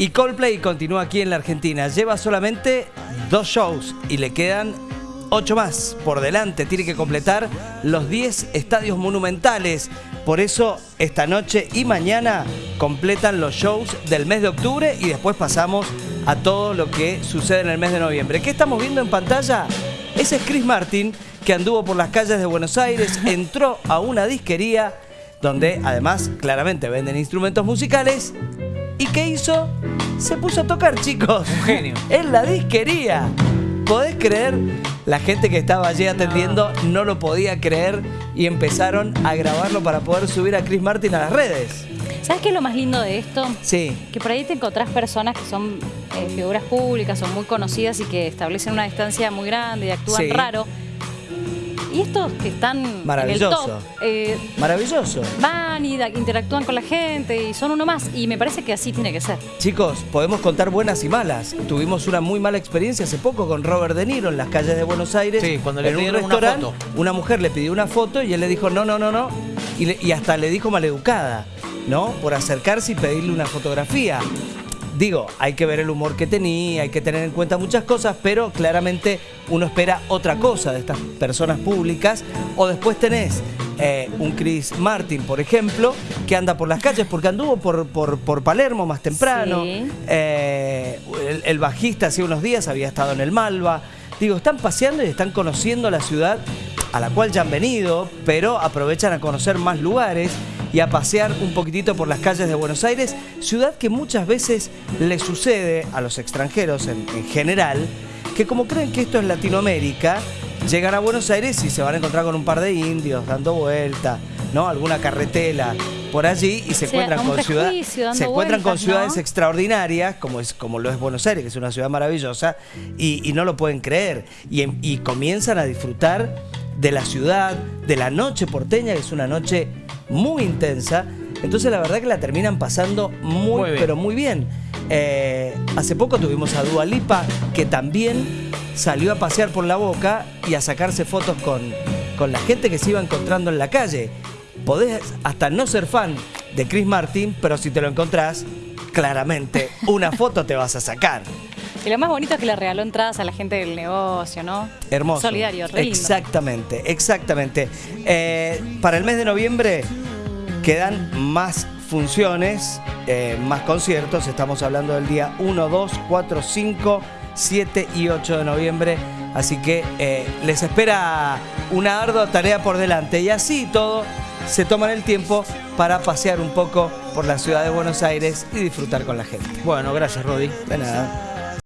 Y Coldplay continúa aquí en la Argentina. Lleva solamente dos shows y le quedan ocho más por delante. Tiene que completar los 10 estadios monumentales. Por eso esta noche y mañana completan los shows del mes de octubre y después pasamos a todo lo que sucede en el mes de noviembre. ¿Qué estamos viendo en pantalla? Ese es Chris Martin que anduvo por las calles de Buenos Aires, entró a una disquería donde además claramente venden instrumentos musicales ¿Y qué hizo? Se puso a tocar, chicos. Un genio. En la disquería. ¿Podés creer? La gente que estaba allí atendiendo no lo podía creer y empezaron a grabarlo para poder subir a Chris Martin a las redes. ¿Sabes qué es lo más lindo de esto? Sí. Que por ahí te encontrás personas que son eh, figuras públicas, son muy conocidas y que establecen una distancia muy grande y actúan Sí. raro. Y estos que están en el Maravilloso. top, eh, Maravilloso. van y da- interactúan con la gente y son uno más. Y me parece que así tiene que ser. Chicos, podemos contar buenas y malas. Tuvimos una muy mala experiencia hace poco con Robert De Niro en las calles de Buenos Aires. Sí, cuando le en un pidieron una foto. Una mujer le pidió una foto y él le dijo no, no, no, no. Y, le- y hasta le dijo maleducada, ¿no? Por acercarse y pedirle una fotografía. Digo, hay que ver el humor que tenía, hay que tener en cuenta muchas cosas, pero claramente uno espera otra cosa de estas personas públicas. O después tenés eh, un Chris Martin, por ejemplo, que anda por las calles porque anduvo por, por, por Palermo más temprano. Sí. Eh, el, el bajista hace unos días había estado en el Malva. Digo, están paseando y están conociendo la ciudad a la cual ya han venido, pero aprovechan a conocer más lugares y a pasear un poquitito por las calles de Buenos Aires, ciudad que muchas veces le sucede a los extranjeros en, en general, que como creen que esto es Latinoamérica, llegan a Buenos Aires y se van a encontrar con un par de indios dando vuelta, ¿no? Alguna carretela por allí y se O sea, encuentran con se encuentran con ciudades ¿no? extraordinarias, como, es, como lo es Buenos Aires, que es una ciudad maravillosa, y, y no lo pueden creer. Y, em- y comienzan a disfrutar de la ciudad, de la noche porteña, que es una noche muy intensa. Entonces la verdad que la terminan pasando muy, pero muy bien. Eh, hace poco tuvimos a Dua Lipa, que también salió a pasear por la boca y a sacarse fotos con, con la gente que se iba encontrando en la calle. Podés hasta no ser fan de Chris Martin, pero si te lo encontrás, claramente una foto te vas a sacar. Y lo más bonito es que le regaló entradas a la gente del negocio, ¿no? Hermoso. Solidario, re lindo. Exactamente, exactamente. Eh, para el mes de noviembre quedan más funciones, eh, más conciertos. Estamos hablando del día 1, 2, 4, 5, 7 y 8 de noviembre. Así que eh, les espera una ardua tarea por delante. Y así todo, se toman el tiempo para pasear un poco por la ciudad de Buenos Aires y disfrutar con la gente. Bueno, gracias, Rodi. De nada.